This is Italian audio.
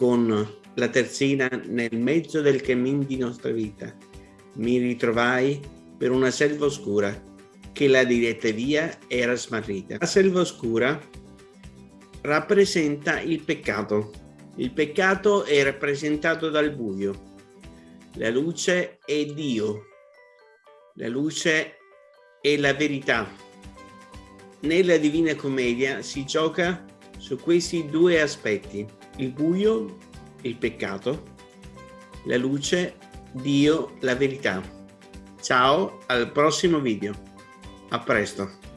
con la terzina nel mezzo del cammin di nostra vita. Mi ritrovai per una selva oscura che la diretta via era smarrita. La selva oscura rappresenta il peccato. Il peccato è rappresentato dal buio. La luce è Dio. La luce è la verità. Nella Divina Commedia si gioca su questi due aspetti, il buio, il peccato, la luce, Dio, la verità. Ciao, al prossimo video. A presto.